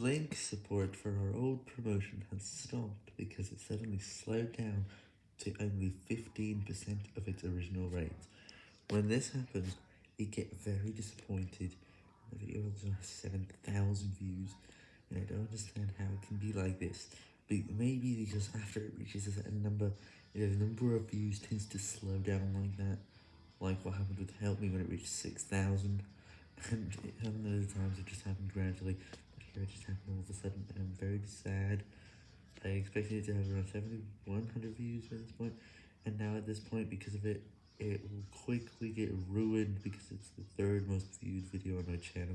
link support for our old promotion has stopped because it suddenly slowed down to only 15% of its original rate. When this happens, we get very disappointed. The video has 7,000 views, and I don't understand how it can be like this. But maybe because after it reaches a certain number, the number of views tends to slow down like that, like what happened with Help Me when it reached 6,000, and other times it just happened gradually, it just happened all of a sudden, and I'm very sad. I expected it to have around 7,100 views by this point, and now at this point, because of it, it will quickly get ruined because it's the third most viewed video on my channel.